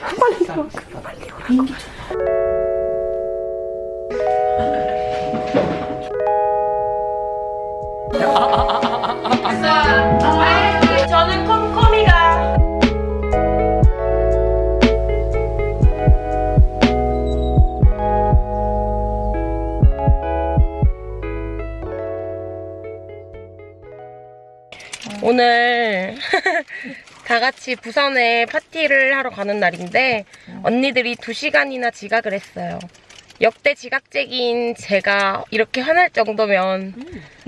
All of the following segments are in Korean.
빨리 들어와. 빨리. 저는 컴컴이가 오늘 다 같이 부산에 파티를 하러 가는 날인데 언니들이 2시간이나 지각을 했어요. 역대 지각쟁이인 제가 이렇게 화날 정도면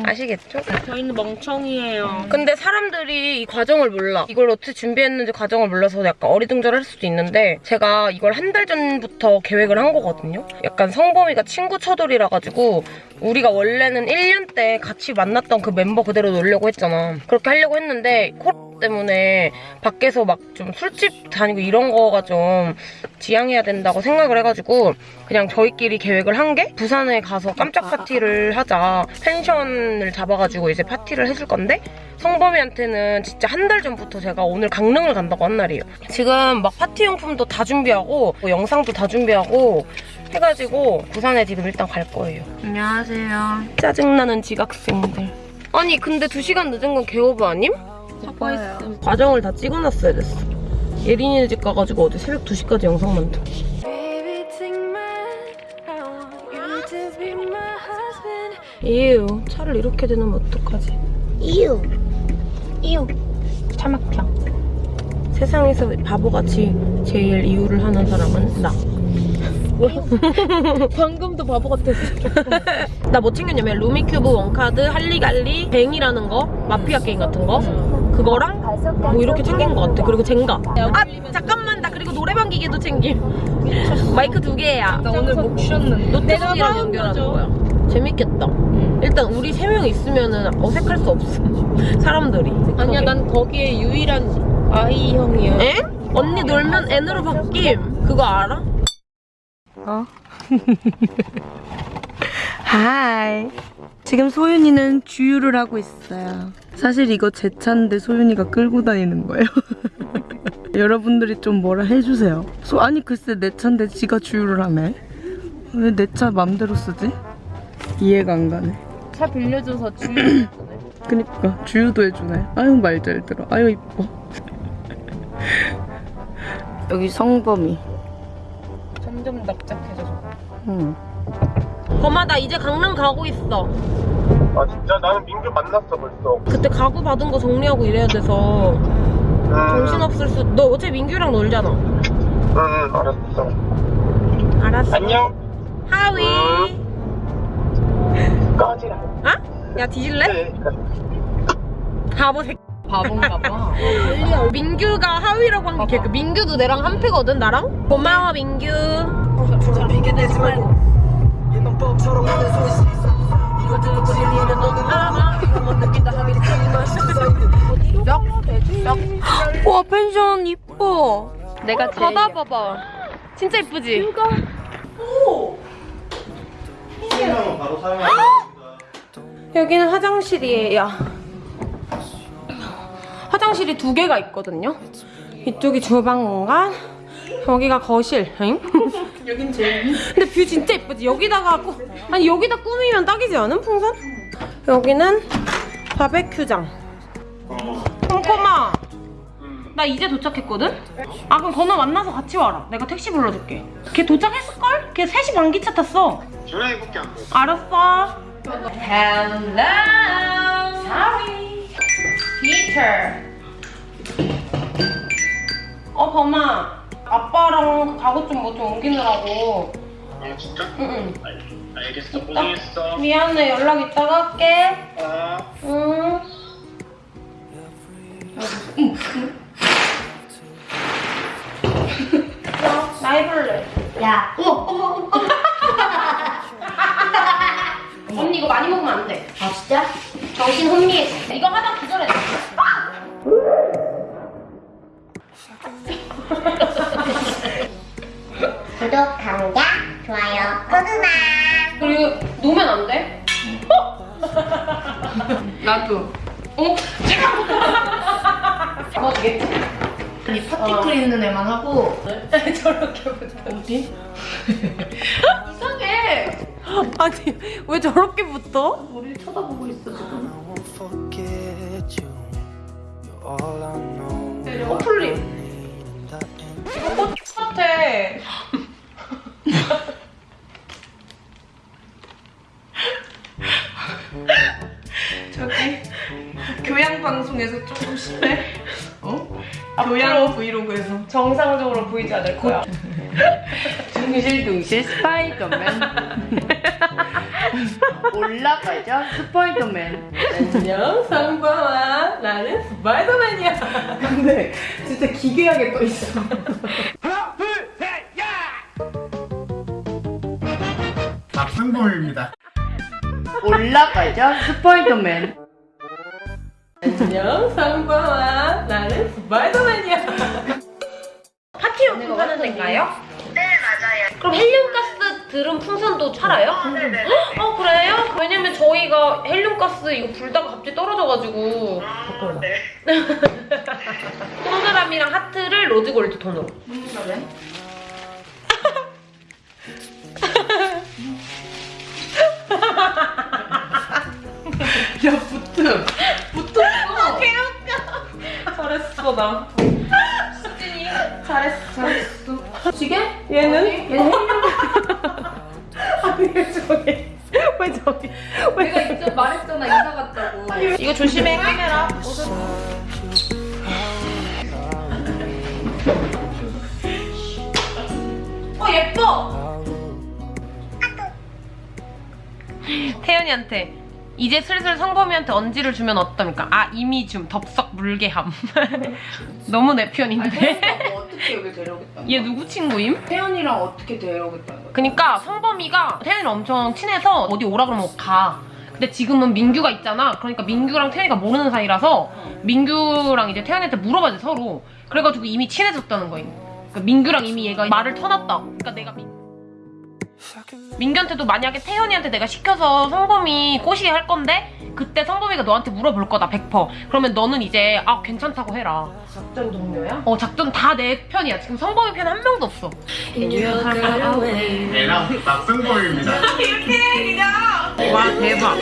아시겠죠? 저희는 멍청이에요. 근데 사람들이 이 과정을 몰라. 이걸 어떻게 준비했는지 과정을 몰라서 약간 어리둥절할 수도 있는데 제가 이걸 한 달 전부터 계획을 한 거거든요. 약간 성범이가 친구 처돌이라 가지고 우리가 원래는 1년 때 같이 만났던 그 멤버 그대로 놀려고 했잖아. 그렇게 하려고 했는데 코로나 때문에 밖에서 막 좀 술집 다니고 이런 거가 좀 지양해야 된다고 생각을 해가지고 그냥 저희끼리 계획을 한 게 부산에 가서 깜짝 파티를 하자 펜션을 잡아가지고 이제 파티를 해줄 건데 성범이한테는 진짜 한 달 전부터 제가 오늘 강릉을 간다고 한 날이에요 지금 막 파티 용품도 다 준비하고 뭐 영상도 다 준비하고 해가지고 부산에 지금 일단 갈 거예요 안녕하세요. 짜증나는 지각생들 아니 근데 2시간 늦은 건 개오브 아님? 사과했음. 과정을 다 찍어놨어야 됐어. 예린이네 집 가가지고 어제 새벽 2시까지 영상 husband. 이유 차를 이렇게 대놓으면 어떡하지? 이유. 이유. 차 막혀 세상에서 바보같이 제일 이유를 하는 사람은 나. 방금도 바보 같았어. 나 뭐 챙겼냐면 루미큐브 원카드 할리갈리 뱅이라는 거 마피아 게임 같은 거 그거랑 뭐 이렇게 챙긴 것 같아 그리고 젠가 아 잠깐만 나 그리고 노래방 기계도 챙김 마이크 두 개야 나 오늘 목 쉬었는데. 노트북이랑 연결하는 거야 재밌겠다 일단 우리 세 명 있으면 어색할 수 없어 사람들이 아니야. 난 거기에 유일한 아이 형이야. 에? 언니 놀면 N으로 바뀜 그거 알아? 어? 하이. 지금 소윤이는 주유를 하고 있어요. 사실 이거 제 차인데 소윤이가 끌고 다니는 거예요. 여러분들이 좀 뭐라 해주세요. 소, 아니 글쎄 내 차인데 지가 주유를 하네. 왜 내 차 맘대로 쓰지? 이해가 안 가네. 차 빌려줘서 주유. 그니까 주유도 해주네. 아유 말 잘 들어. 아유 이뻐. 여기 성범이. 점점 납작해져. 응. 범아 나 이제 강릉 가고 있어 아 진짜 나는 민규 만났어 벌써. 그때 가구 받은 거 정리하고 이래야 돼서 응, 정신없을 수... 너 어제 민규랑 놀잖아 응, 알았어. 알았어 안녕. 하위 꺼지라. 어? 야 뒤질래? 네. 바보 새끼 바본가 봐. 민규가 하위라고 한게그 민규도 내랑 한 패거든 나랑 고마워 민규 와 펜션 이뻐 내가 제일. 바다 봐봐 진짜 이쁘지? 바로 사용할 여기는 화장실이에요. 화장실이 두 개가 있거든요. 이쪽이 주방 공간, 여기가 거실. 응? 여긴 제일. 근데 view 진짜 예쁘지? 여기다가 꾸, 아니 여기다 꾸미면 딱이지 않은 풍선? 여기는 바베큐장. 콩콩아, 나 이제 도착했거든? 아 그럼 건우 만나서 같이 와라. 내가 택시 불러줄게. 걔 도착했을걸? 걔 3시 반 기차 탔어. 전화해볼게 안 돼. 알았어. Hello. Sorry. Peter. 어, 범아. 아빠랑 가구 좀 뭐 좀 옮기느라고. 아 진짜? 응, 알, 알겠어. 고생했어. 응. 미안해. 연락 이따가 할게. 아. 응. 응. 나 해볼래. 야, 어머, 어머, 어머. 언니 이거 많이 먹으면 안 돼. 아, 진짜? 정신 혼미해. 이거 하다 기절해. 구독합니다. 좋아요, 구독나. 그리고 놓으면 안 돼? 나도. 어? 잡아주게. 이 파티클 있는 애만 하고 저렇게 붙어. 어디? 이상해. 아니 왜 저렇게 붙어? 우리 쳐다보고 있어 지금. know. 커플링. 이거 꽃 같아. 저기 교양 방송에서 조금 심해. 어? 교양 브이로그에서. 정상적으로 보이지 않을 거야. 둥실둥실 스파이더맨. 올라가자 스파이더맨. 안녕 상범아 나는 스파이더맨이야. 근데 진짜 기괴하게 떠 있어. 박승범입니다. 올라가자 스파이더맨. 안녕 상범아 나는 스파이더맨이야. 파티용품 파는 데인가요? 네, 맞아요. 그럼 헬륨가스 드럼 풍선도 팔아요? 네네. 어 그래요? 왜냐면 저희가 헬륨가스 이거 불다가 갑자기 떨어져가지고 네. 동그라미랑 하트를 로즈 골드 톤으로 그래? 야 붙음. 잘했어 나. 수진이 잘했어. 잘했어. 지게? 얘는? 얘는 아니 왜 저기 왜 저기 내가 이쪽 말했잖아 이사 갔다고. 이거 조심해 카메라. 어 예뻐 태연이한테 이제 슬슬 성범이한테 언지를 주면 어떻습니까? 아 이미 좀 덥석 물게함 너무 내 편인데 뭐 어떻게 여기 데려오겠다. 얘 누구 친구임? 태연이랑 어떻게 데려오겠다는 거야? 그니까 성범이가 태연이랑 엄청 친해서 어디 오라 그러면 가. 근데 지금은 민규가 있잖아. 그러니까 민규랑 태연이가 모르는 사이라서 민규랑 이제 태연이한테 물어봐야 돼 서로. 그래가지고 이미 친해졌다는 거임. 그러니까 민규랑 이미 얘가 말을 터놨다. 그러니까 내가 민... 민규한테도 만약에 태연이한테 내가 시켜서 성범이 꼬시게 할 건데 그때 성범이가 너한테 물어볼 거다 100%. 그러면 너는 이제 아 괜찮다고 해라. 작전 동료야? 어 작전 다 내 편이야. 지금 성범이 편 한 명도 없어. 얘랑 박승범입니다. 와 대박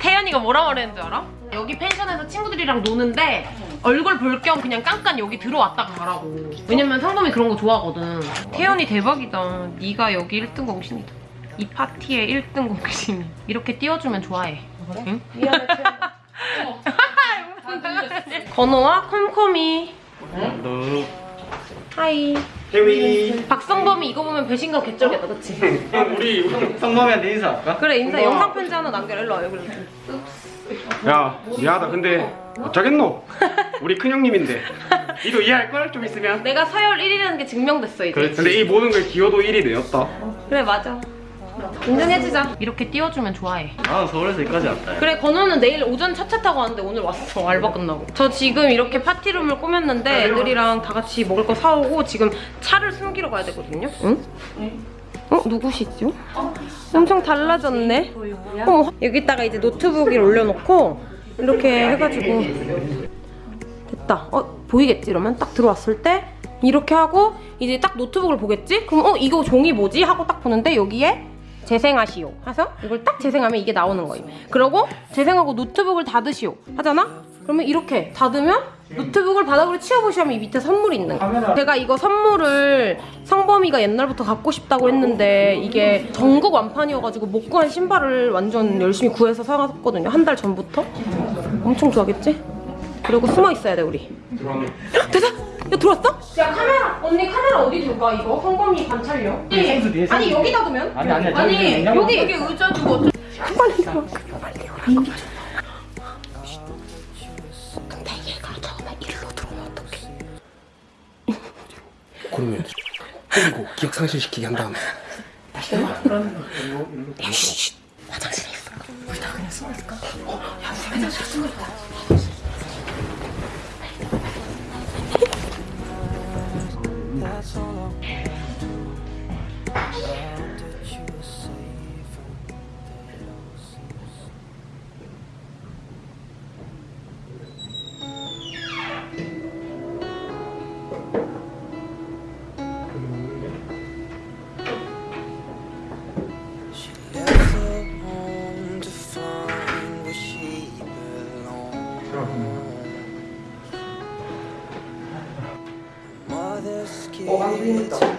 태연이가 뭐라 말했는 줄 알아? 여기 펜션에서 친구들이랑 노는데 얼굴 볼 겸 그냥 깜깜 여기 들어왔다가 가라고 왜냐면 상범이 그런 거 좋아하거든 태연이 대박이다 네가 여기 1등 공신이다 이 파티의 1등 공신 이렇게 띄워주면 좋아해. 응? 미안해. 건호와 컴컴이. 너 hi. 태위. 박성범이 이거 보면 배신감 개쩔겠다 그치? 우리 성범이한테 인사할까? 그래 인사. 영상 편지 하나 남겨라. 일로 와 여기로 야 미안하다. 근데 어쩌겠노? 우리 큰형님인데. 이거 이해할 걸? 좀 있으면? 내가 서열 1위라는 게 증명됐어 이제. 근데 이 모든 걸 기여도 1이 되었다. 그래 맞아 인정해주자 이렇게 띄워주면 좋아해 나는 서울에서 여기까지 왔다. 그래 건우는 내일 오전 첫차 타고 왔는데 오늘 왔어 알바 끝나고 저 지금 이렇게 파티룸을 꾸몄는데 애들이랑 다 같이 먹을 거 사오고 지금 차를 숨기러 가야 되거든요 응? 어? 누구시죠? 엄청 달라졌네 어머 여기다가 이제 노트북을 올려놓고 이렇게 해가지고 됐다 어 보이겠지 이러면 딱 들어왔을 때 이렇게 하고 이제 딱 노트북을 보겠지? 그럼 어 이거 종이 뭐지? 하고 딱 보는데 여기에 재생하시오. 해서 이걸 딱 재생하면 이게 나오는 거예요. 그러고 재생하고 노트북을 닫으시오. 하잖아? 그러면 이렇게 닫으면 노트북을 바닥으로 치워보시면 이 밑에 선물이 있는 거예요 제가 이거 선물을 성범이가 옛날부터 갖고 싶다고 했는데 이게 전국 완판이어가지고 못 구한 신발을 완전 열심히 구해서 사갔거든요. 한 달 전부터. 엄청 좋아하겠지? 그리고 숨어 있어야 돼 우리. 됐어? 야 들어왔어? 야 카메라 언니 카메라 어디 둘까 이거? 성범이 관찰용 아니 여기다 두면? 아니 아니 아니 여기 여기 의자 두고 어쩌- 빨리 들어 빨리 오라고 근데 얘가 처음에 일로 들어오면 어떡해? 그러면 때리고 기억 상실시키게 한 다음에. 화장실에 있어 that's all I want to do. Yeah.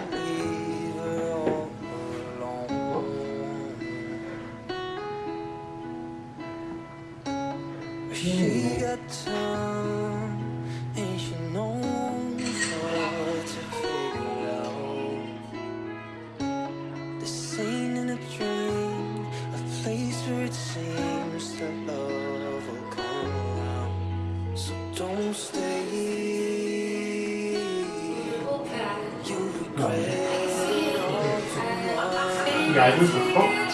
알고 있었어?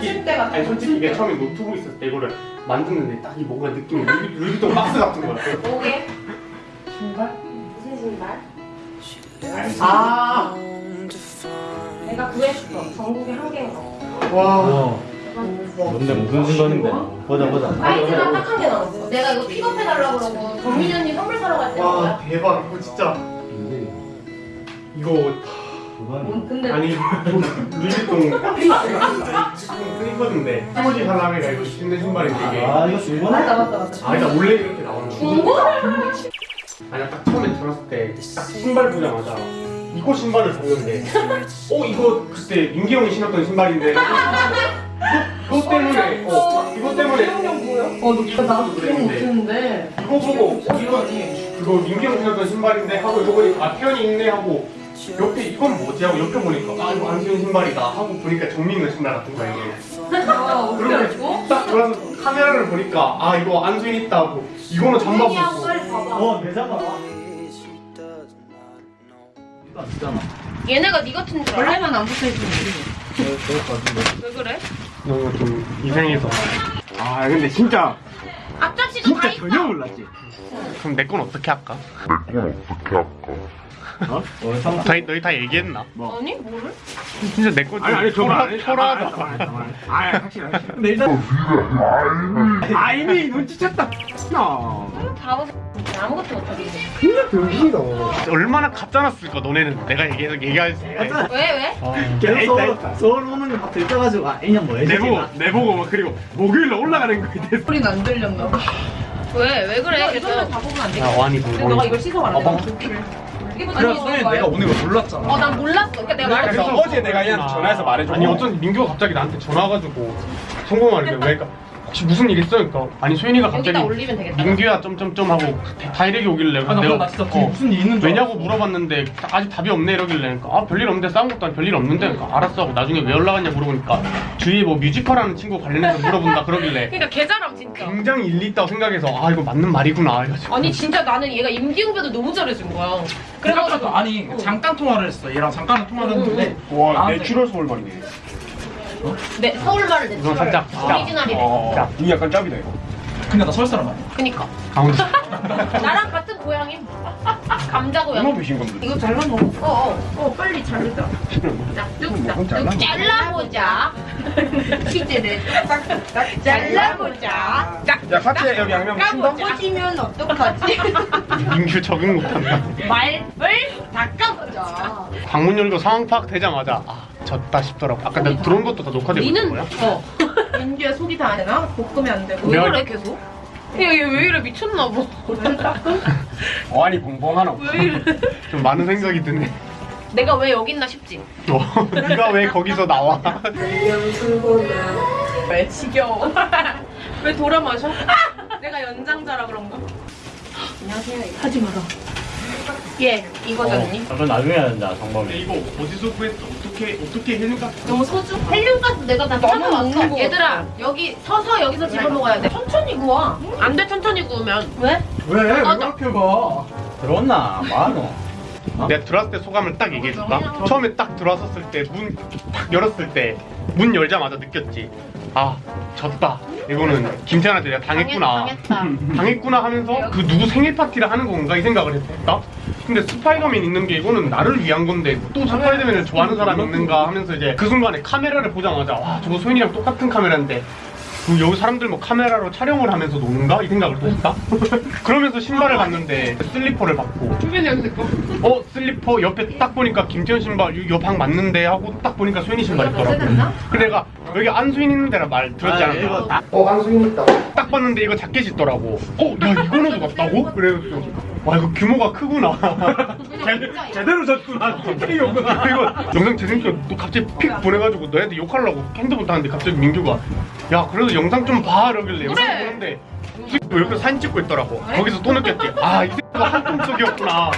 솔직히 아니 솔직히 이게 처음에 노트북 있었을 때 이거를 만드는데 딱 이 뭔가 느낌이 루비, 루비통 박스 같은 거야 뭐게? 신발? 무슨 신발? 아 내가 구해줬어. 전국에 한 개인 거. 와. 뭔데 무슨 신발인데? 보자 보자. 사이즈가 딱 한 개 나왔어. 내가 이거 픽업해달라고 그러고 정민이 언니 선물 사러 갈 때. 와 대박 이거 진짜 이거 음, 근데 아니 루비통 지금 프리거든데. 스무지 사람이가 이거 신는 신발인데 이게 아 이거 중고? 맞다 맞다 맞다. 아 일단 원래 이렇게 나오는 거 중고를? 아니 딱 처음에 들었을 때 딱 신발 보자마자 이거 신발을 봤는데 어 이거 그때 민기 형이 신었던 신발인데. 이거, 이거 때문에 어 이거 때문에. 어, 너 나도 거 못했는데. 이거 보고 어, 이거 그거 민기 형 신었던 신발인데 하고 이거 보니까 아 태연이 있네 하고 옆에 이건 뭐지 하고 옆에 보니까 아 이거 안수현 신발이다 하고 보니까 정민이 신발 같은 거야 이게 아, 어떻게 그런데 알고? 딱 돌아서 카메라를 보니까 아 이거 안수현 있다 하고 이거는 잠바 벗고. 어내 not know. 이거 안 쓰잖아. 얘네가 네 같은 줄 알아? 원래만 안 같은데. 왜 그래? 너무 좀 이상해서 아 근데 진짜 앞접시도 다 있어. 몰랐지 그럼 내 건 어떻게 할까? 어? 상 다, 너희 다 얘기했나? 아니 뭐를? 진짜 내건 아니 아니 안 해. 초라하다 아 확실히. 근데 일단 아 이미 눈치챘다. 야. 바보 아무것도 못하게. 진짜 병신이다. 얼마나 가짜놨을까 너네는 내가 얘기해서 얘기할 때왜 왜? 계속 에이, 서울, 나 서울 오는 거 갑자기 떠가지고 아 인형 뭐해? 내보고 내보고 막 그리고 목요일에 올라가는 거에 소리가 안 들렸나 봐. 왜? 왜 그래? 계속. 다 보면 안 돼. 야 완이 불고 이걸 씻어 말아. 아, 이게 무슨 그래 소연 내가 오는 걸 몰랐잖아. 어, 난 몰랐어. 그러니까 내가 말했어. 그래서 어제 내가 얘한테 전화해서 말해줘. 아니 어쩐지 민규가 갑자기 나한테 전화 와가지고 성공하는데 왜 그러니까 혹시 무슨 일 있어? 그러니까 아니 소연이가 갑자기 여기다 올리면 되겠다. 민규야 점점점 하고 다이렉이 오길래 아, 나, 진짜 어, 무슨 일 있는 줄 왜냐고 물어봤는데 아직 답이 없네 이러길래 그러니까 아 별일 없는데 싸운 것도 아니 별일 없는데 그러니까 알았어 하고 나중에 왜 연락왔냐 물어보니까 주위에 뭐 뮤지컬하는 친구 관련해서 물어본다 그러길래 그러니까 개잘함 진짜. 굉장히 일리 있다고 생각해서 아 이거 맞는 말이구나 이래가지고 아니 진짜 나는 얘가 임기응변도 너무 잘해준 거야. 그래가지고 아니 잠깐 통화를 했어. 얘랑 잠깐 통화를 했는데 와 나한테- 내추럴 서울 말이네 내 서울말을 내 이건 살짝 진짜 오리지널이래. 자, 이 약간 짭이다 이거. 근데 나 서울 사람 아니야. 그니까 강원도 나랑 같은 고향임. 감자 고향. 비신 건데 이거 잘라 먹어. 어 어. 어 빨리 자르자. 뚝딱뚝 잘라보자. 치즈를 딱딱 잘라보자. 야 같이 여기 양념 친다. 까보지면 어떡하지? 민규 적응 못한다 말을 닦아보자. 방문 열고 상황 파악 되자마자 아 졌다 싶더라고 아까 내가 들어온 것도 다 녹화되고 있는 니는 거야? 어. 민규야 속이 다안 되나? 볶으면 안 되고. 왜 그래 계속? 얘왜 이래 미쳤나 봐. 어 아니 봉봉하노. 왜 이래? 좀 많은 생각이 드네 내가 왜 여기 있나 싶지. 어, 네가 왜 거기서 나와 왜 지겨워? 왜 돌아 마셔? 내가 연장자라 그런가? 하지 마라. 예, 이거잖니? 그건 나중에 된다 성범이 이거 어디서 구했어? 어떻게 어떻게 해는가? 너무 소주. 헬륨가스 내가 다 사먹었어. 얘들아, 여기 서서 여기서 집어 먹어야 돼. 천천히 구워. 안 돼, 천천히 구우면. 왜? 왜? 왜 맞아. 그렇게 봐? 들어왔나? 뭐하노? 내가 들어왔을 때 소감을 딱 얘기해줄까? 처음에 딱 들어왔었을 때문딱 열었을 때 문 열자마자 느꼈지. 아 졌다. 이거는 김태현한테 내가 당했구나. 당했구나 하면서 그 누구 생일 파티를 하는 건가 이 생각을 했다. 근데 스파이더맨 있는 게 이거는 나를 위한 건데 또 스파이더맨을 좋아하는 사람이 있는가 하면서 이제 그 순간에 카메라를 보자마자 와 저거 소연이랑 똑같은 카메라인데 그 여기 사람들 뭐 카메라로 촬영을 하면서 노는가 이 생각을 또 했다. 그러면서 신발을 봤는데 슬리퍼를 봤고 어 슬리퍼 옆에 딱 보니까 김태현 신발 여방 맞는데 하고 딱 보니까 소연이 신발 있더라고. 근데 내가 여기 안수인 있는 데라 말 들었지 아, 않았나? 이거- 어 안수인 있다. 딱 봤는데 이거 자켓 있더라고. 어 야 이거는 같다고? 그래서 와 이거 규모가 크구나. 제, 제대로 졌구나. TK였구나. 이거 영상 또 갑자기 픽 보내가지고 너한테 욕하려고 핸드폰 타는데 갑자기 민규가 야 그래도 영상 좀 봐 이러길래 영상 보는데 뭐 옆에 사진 찍고 있더라고. 거기서 또 느꼈지. 아이 새끼가 한통속이었구나.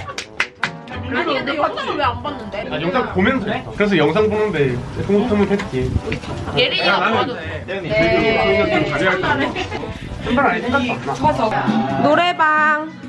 아니, 근데 영상을 왜 안 봤는데? 아 영상 보면서 했어. 그래서 영상 보는데 흐뭇흐뭇했지 예린이가 봐도 네. 끌어들어 꺾어 우리 꿈꾸는 이만큼 내 기부에 발견된 저런 비교되지 말고 내가 서열 1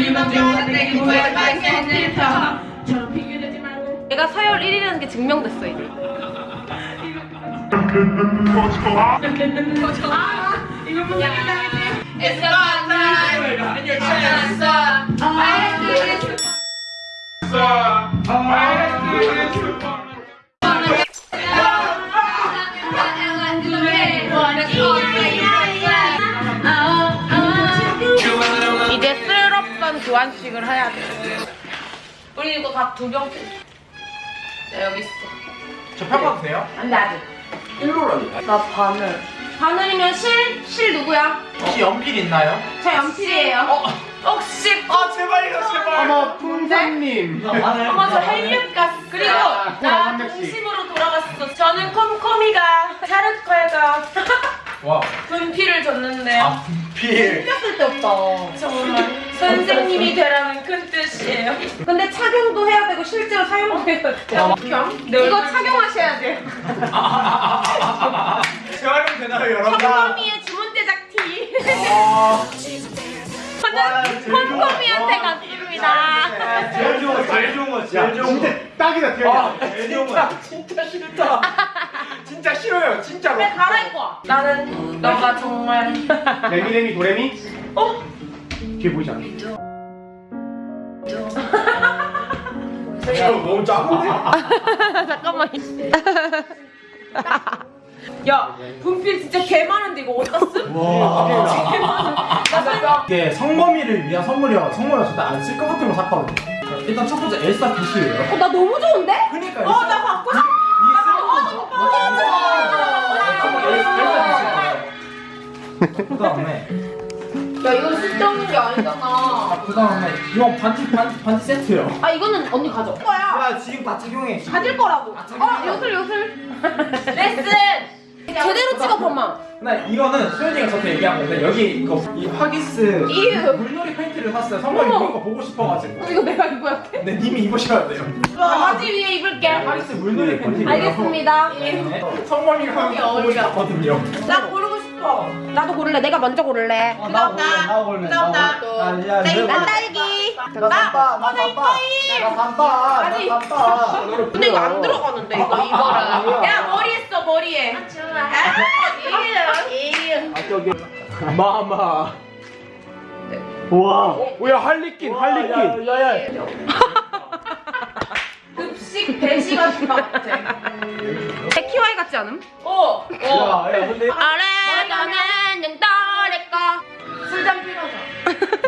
you're chance I like this 이제 쓸없던 교환식을 해야 돼. 우리 이거 각두 병. 네, 여기 있어. 저 평가도 돼요? 안 돼, 아직. 1로라니. 나 바늘. 바늘이면 실? 실 누구야? 혹시 연필 있나요? 저 연필이에요. 혹시 아 제발요 제발 어머 풍선님 어머 저 헬륨가스 그리고 야, 나. 동심으로 돌아갔어 저는 콤콤이가 차르코에가 와. 분필을 줬는데. 아, 필. 신경 쓸데 없다 정말 선생님이 되라는 큰 뜻이에요. 근데 착용도 해야 되고 실제로 사용도 해야 돼요. 이거 착용하셔야 돼요. 재활용 되나요 여러분? 콤콤이의 주문 제작티 아, 저는 콤콤이한테 갔습니다 제일 좋은 거 제일 좋은 거 진짜 진짜 딱이다 아 태연이 진짜 진짜 싫다 진짜 싫어요 진짜로 그래 갈아입고 와 나는 너가 정말 레미 레미 도레미 어? 뒤에 보이지 않아? 너무 작은데? 잠깐만. 야, 분필 진짜 개 많은데 이거 어디다 쓴? 이게 성범이를 위한 선물이라 선물을 절대 안쓸 것 같은 거 샀거든요 일단 첫 번째 엘사 붓이에요 어, 나 너무 좋은데? 그니까 어, 나 갖고 싶어. 그 다음에 야, 이건 쓸데없는 게 아니잖아. 그 다음에 이건 반지 반지 반지 세트요 아, 이거는 언니 가져. 거야. 야 지금 다 착용해 가질 거라고. 어, 요술, 요술. 레슨. 제대로 찍어 봐봐. 나 이거는 수현이가 저한테 얘기한 건데 여기 이거 이 이유. 물놀이 팬티를 샀어요 성범이 어머. 입은 거 보고 싶어가지고 이거 내가 입어야 돼? 근데 님이 입으셔야 돼요 바지 위에 입을게. 하기스 물놀이 팬티 알겠습니다. 성범이가 하는 거 보고 싶거든요 나 고르고 싶어. 나도 고를래. 내가 먼저 고를래. 어, 나나나 골래 야, 야, 난 딸기. 나 산다 나 산다 나 아니. 나 산다 근데 이거 안 들어가는데 이거 이거랑. 야 머리 머리에. 아 저기 마마 우와 뭐야 할리퀸 할리퀸 야야 급식 배시 같은 거 같아. 키와이 같지 않음? 어. 야, 야 근데 아래 너는 능떨릴까 술잔 필요하자.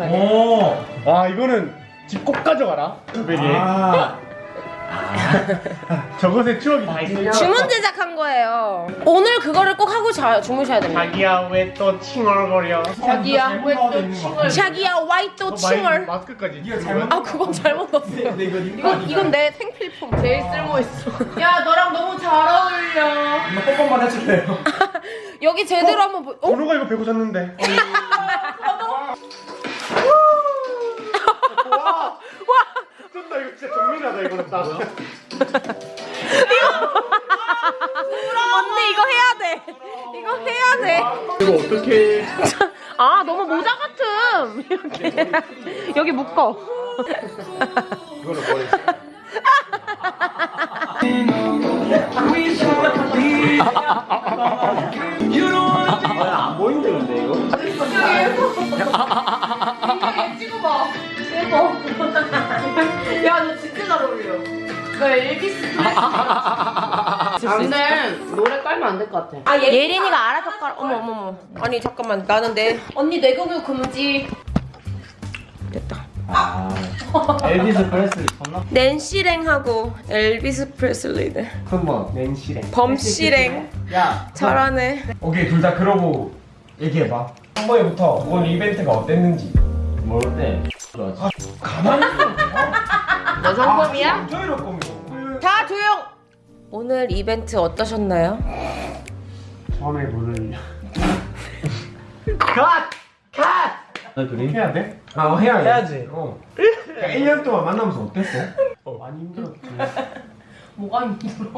오와 이거는 집 꼭 가져가라. 저 베개. 아 저것의 추억이 다 있어. 주문 제작한 거예요. 오늘 그거를 꼭 하고 자, 주무셔야 됩니다. 자기야 왜 또 칭얼거려? 자기야 왜 또 칭얼? 자기야 와이 또 칭얼? 마스크까지. 아 그건 잘못 넣었어요. 근데 이거 이건 이건 내 생필품 제일 쓸모 있어. 야 너랑 너무 잘 어울려. 뽀뽀만 해줄래요? 여기 제대로 한번 보. 어? 번호가 이거 배고 잤는데. 딱. 언니 이거 해야 돼. 이거 해야 돼. 이거 어떻게? 아 너무 모자 같음. 이렇게 여기 묶어. 너 엘비스 안돼 노래 깔면 안 될 것 같아. 아 예린이가 알아서 깔. 어머 어머 어머. 아니 잠깐만 나는 내 언니 내공유 금지. 됐다. 아 엘비스 프레슬리 존나 낸시랭하고 엘비스 프레슬리네. 큰번 낸시랭. 범시랭. 야 잘하네. 오케이 둘 다 그러고 얘기해봐 한 번에부터 오늘 이벤트가 어땠는지 뭘 때? 좋아지 가만히 있어 너 성범이야? 거면 다 조용. 오늘 이벤트 어떠셨나요? 처음에 문을 너 그림? 해야 돼? 아 해야 해. 해야지. 어. 그러니까 1년 동안 만나면서 어땠어? 어 많이 힘들었지. 뭐가 힘들어?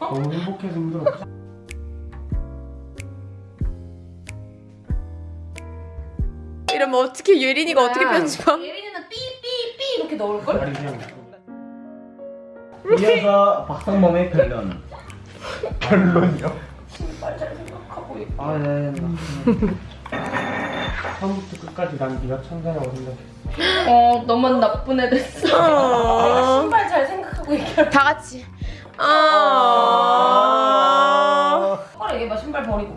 너무 행복해서 힘들었지. 이러면 어떻게 예린이가 어떻게 편집함? 예린이는 삐삐삐 이렇게 넣을 걸? 말이 그냥 이어서 박상범의 별론 결론이요. 아 네. 처음부터 끝까지 난 네가 천사라고 생각했어. 어 너만 나쁜 애 됐어. 어. 신발 잘 생각하고 얘기해. 다 같이. 아. 똑바로 얘기해봐 신발 버리고.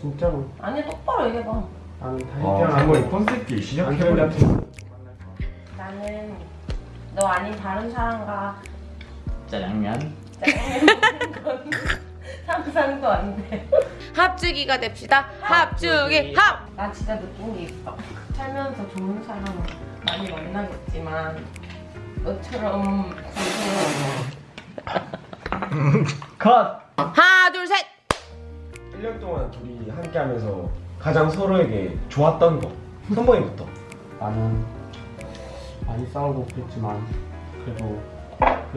진짜로 아니 똑바로 얘기해봐. 나는 다 어, 얘기하는 콘셉트 시작해버렸지 안겨버렸지. 나는 너 아닌 다른 사람과 짜장면 상상도 안 돼. 합주기가 됩시다. 합주기 합. 나 진짜 느낀 게 있어. 살면서 좋은 사람 많이 만나겠지만 너처럼 컷! 하나 둘 셋. 1년 동안 둘이 함께 하면서 가장 서로에게 좋았던 거 선보이부터 나는 많이 싸우고 그랬지만 그래도 그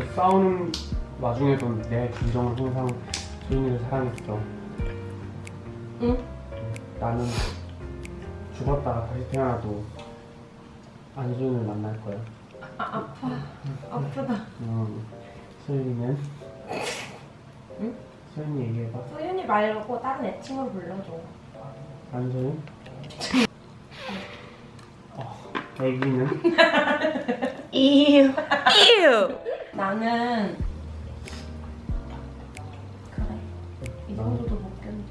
싸우는 와중에도 내 감정을 항상 소윤이를 사랑했어. 응? 나는 죽었다가 다시 태어나도 안소윤을 만날 거야. 아프다. 음, 소윤이는? 응? 소윤이 얘기해봐. 소윤이 말고 다른 애칭으로 불러줘. 안소윤? 어, 애기는? 이유. 이유. 나는 그래 이 정도도 못 견뎌.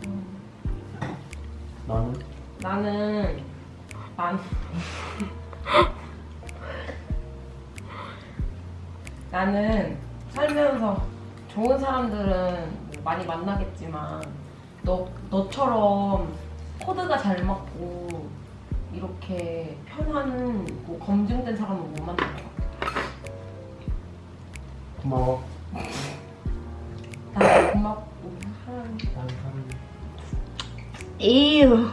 너는? 나는 난 나는 살면서 좋은 사람들은 뭐 많이 만나겠지만 너 너처럼 코드가 잘 맞고 이렇게 편한 뭐 검증된 사람은 못 같아. 고마워. 나 고맙고 사랑해. 난 사랑해. 이유.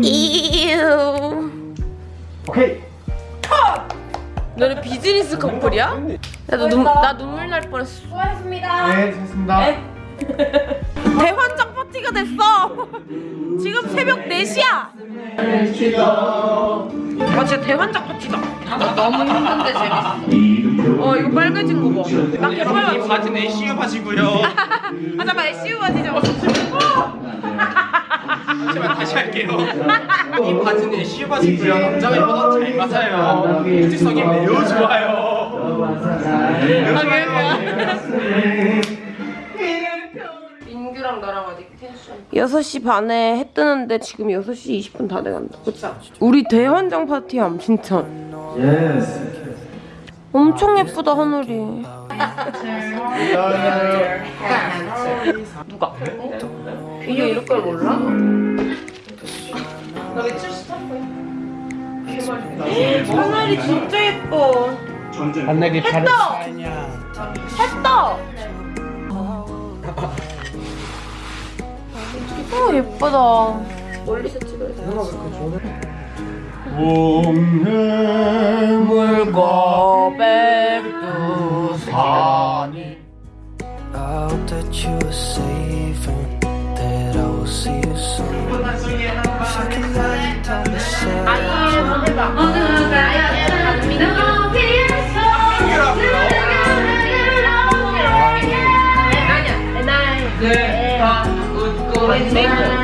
이유. 오케이! 너는 비즈니스 커플이야? 나도 눈, 나 눈물 날 뻔했어. 수고하셨습니다. 네, 됐습니다. 대환장 파티가 됐어. 지금 새벽 4시야. 아 진짜 대환장 파티다. 너무 힘든데 재밌어. 어 이거 빨개진 거 봐. 나 개빨 이 바지는 애쉬 바지고요 아 잠깐 SU 바지죠. 제발 다시 할게요 이 바지는 애쉬 바지고요 남자가 입어도 잘 맞아요 뷰티성이 매우 좋아요 민규랑 나랑 아직 텐션. 6시 반에 해 뜨는데 지금 6시 20분 다 돼간다. 그치? 우리 대환장 파티함, 진짜. 엄청 예쁘다, 하늘이. 누가? 이게 이럴 걸 몰라? 하늘이 진짜 예뻐. 하늘이 했다! 했다! 어, 예쁘다. 멀리서 찍어야 돼. 물고백두산이 I hope that you are safe and that I will see you soon. If I can lie down beside you. Cause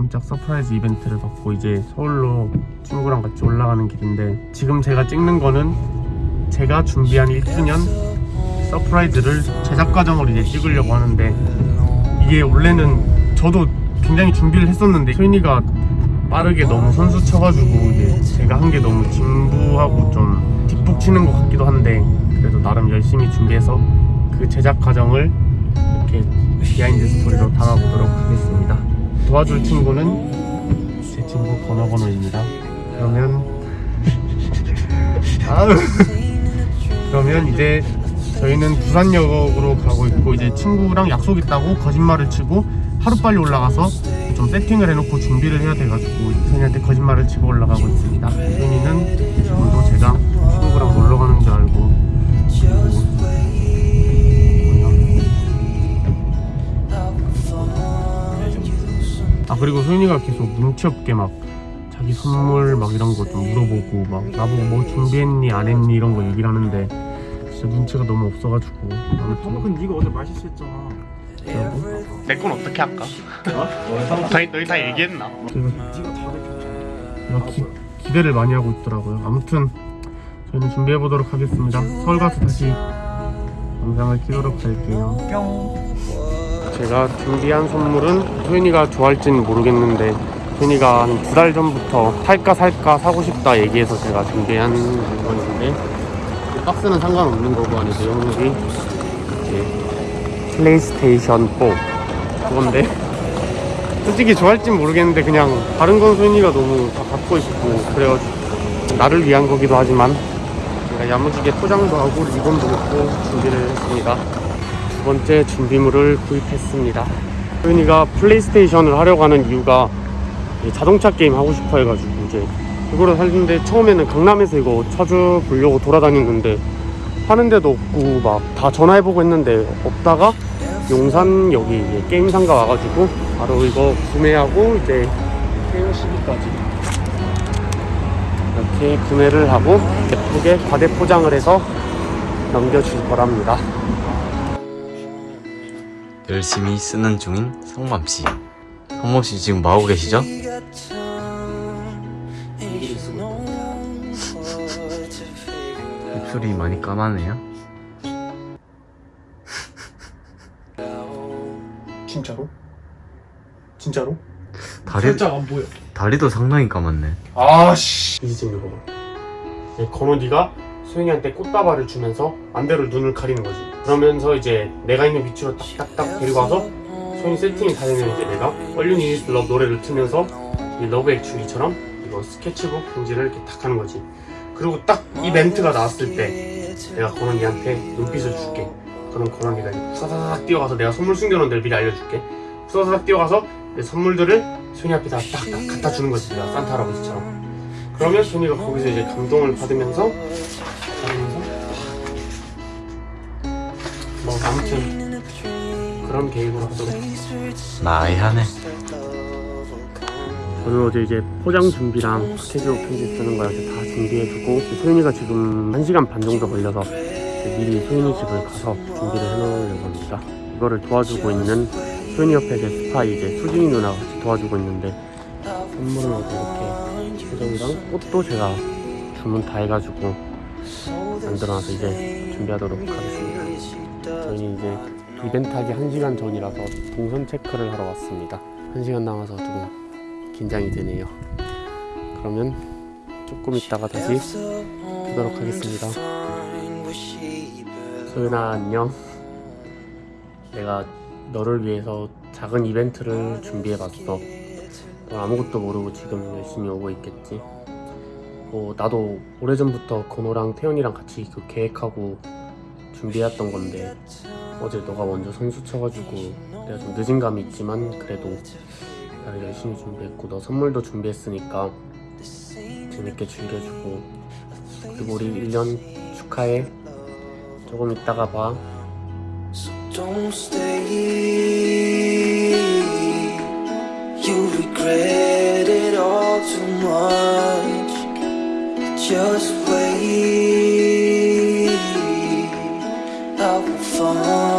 깜짝 surprise 이벤트를 받고 이제 서울로 친구랑 같이 올라가는 길인데 지금 제가 찍는 거는 제가 준비한 1주년 surprise를 제작 과정으로 이제 찍으려고 하는데 이게 원래는 저도 굉장히 준비를 했었는데 소윤이가 빠르게 너무 선수 쳐가지고 이제 제가 한 게 너무 진부하고 좀 뒷북 치는 것 같기도 한데 그래도 나름 열심히 준비해서 그 제작 과정을 이렇게 behind story로 담아보도록 하겠습니다. 도와줄 친구는 제 친구 건어건어입니다. 그러면 아유. 그러면 이제 저희는 부산역으로 가고 있고 이제 친구랑 약속 있다고 거짓말을 치고 하루 빨리 올라가서 좀 세팅을 해놓고 준비를 해야 돼가지고 선이한테 거짓말을 치고 올라가고 있습니다. 선이는 지금도 제가 친구랑 놀러 가는 줄 알고 그리고 소윤이가 계속 눈치 없게 막 자기 선물 막 이런 거 좀 물어보고 막 나보고 뭐 준비했니 안 했니 이런 거 얘기를 하는데 진짜 눈치가 너무 없어가지고 아무튼 네가 어제 맛있었잖아. 내건 어떻게 할까? 너희 너희 다 얘기했나? 제가 기, 기대를 많이 하고 있더라고요 아무튼 저희는 준비해 보도록 하겠습니다 서울 가서 다시 영상을 키도록 할게요 제가 준비한 선물은 소윤이가 좋아할지는 모르겠는데 소윤이가 한 두 달 전부터 살까 살까 사고 싶다 얘기해서 제가 준비한 물건인데 이 박스는 상관없는 거고 안에 내용물이 플레이스테이션 4 그건데 솔직히 좋아할진 모르겠는데 그냥 다른 건 소윤이가 너무 다 갖고 있고 그래가지고 나를 위한 거기도 하지만 제가 야무지게 포장도 하고 리본도 넣고 준비를 했습니다 두 번째 준비물을 구입했습니다 소윤이가 플레이스테이션을 하려고 하는 이유가 이 자동차 게임 하고 싶어 해가지고 이제 이거를 샀는데 처음에는 강남에서 이거 찾아보려고 돌아다녔는데 하는 데도 없고 막 다 전화해보고 했는데 없다가 용산 여기 이제 게임 상가 와가지고 바로 이거 구매하고 이제 세일 시기까지 이렇게 구매를 하고 예쁘게 과대 포장을 해서 넘겨줄 거랍니다. 열심히 쓰는 중인 성맘 씨. 성맘 씨 지금 뭐 하고 계시죠? 입술이 많이 까마네요. 진짜로? 진짜로? 다리 살짝 안 보여. 다리도 상당히 까맣네. 아씨 이제 지금 이거 봐. 네, 건우디가 소영이한테 꽃다발을 주면서 안대로 눈을 가리는 거지. 그러면서 이제 내가 있는 위치로 딱딱딱 데리고 와서 소영이 세팅이 다 되면 이제 내가 Need Is Love 노래를 틀면서 이 Love Actually처럼 이거 스케치북 편지를 이렇게 딱 하는 거지. 그리고 딱 이 멘트가 나왔을 때 내가 건우디한테 눈빛을 줄게. 그럼 이제 후사사삭 뛰어가서 내가 선물 숨겨놓은 데를 미리 알려줄게. 후사사삭 뛰어가서 내 선물들을 소영이 앞에 다 딱딱 갖다 주는 거지. 내가 산타 할아버지처럼. 그러면 소니가 거기서 이제 감동을 받으면서 뭐 아무튼 그런 계획으로 하도록 나이하네. 저는 어제 이제 포장 준비랑 패키지로 편지 쓰는 거 이렇게 다 준비해주고 소윤이가 지금 1시간 반 정도 걸려서 미리 소윤이 집을 가서 준비를 해놓으려고 합니다. 이거를 도와주고 있는 소윤이 옆에 제 스파 이제 수진이 누나가 같이 도와주고 있는데 선물을 이렇게 표정이랑 꽃도 제가 주문 다 해가지고 만들어놔서 이제 준비하도록 하겠습니다. 저희는 이제 이벤트 하기 1시간 전이라서 동선 체크를 하러 왔습니다. 1시간 남아서 조금 긴장이 되네요. 그러면 조금 있다가 다시 보도록 하겠습니다. 소윤아 안녕. 내가 너를 위해서 작은 이벤트를 준비해봤어. 너 아무것도 모르고 지금 열심히 오고 있겠지. 뭐 나도 오래전부터 건호랑 태연이랑 같이 그 계획하고 준비했던 건데 어제 너가 먼저 선수 쳐가지고 내가 좀 늦은 감이 있지만 그래도 나를 열심히 준비했고 너 선물도 준비했으니까 재밌게 즐겨주고 그리고 우리 1년 축하해. 조금 있다가 봐. Don't stay. oh.